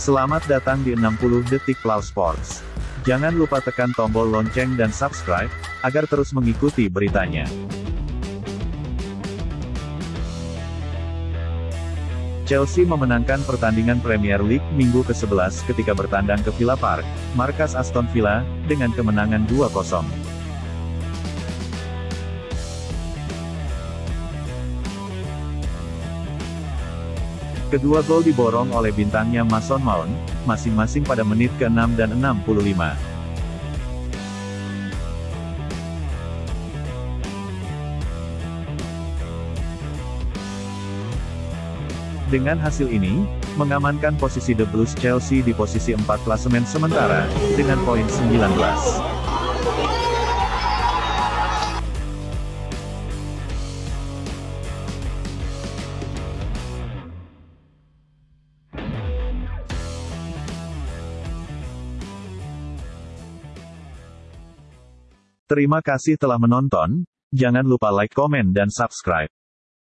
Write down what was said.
Selamat datang di 60 Detik Plow Sports. Jangan lupa tekan tombol lonceng dan subscribe, agar terus mengikuti beritanya. Chelsea memenangkan pertandingan Premier League minggu ke-11 ketika bertandang ke Villa Park, markas Aston Villa, dengan kemenangan 2-0. Kedua gol diborong oleh bintangnya Mason Mount, masing-masing pada menit ke-6 dan 65. Dengan hasil ini, mengamankan posisi The Blues Chelsea di posisi 4 klasemen sementara, dengan poin 19. Terima kasih telah menonton, jangan lupa like, komen dan subscribe.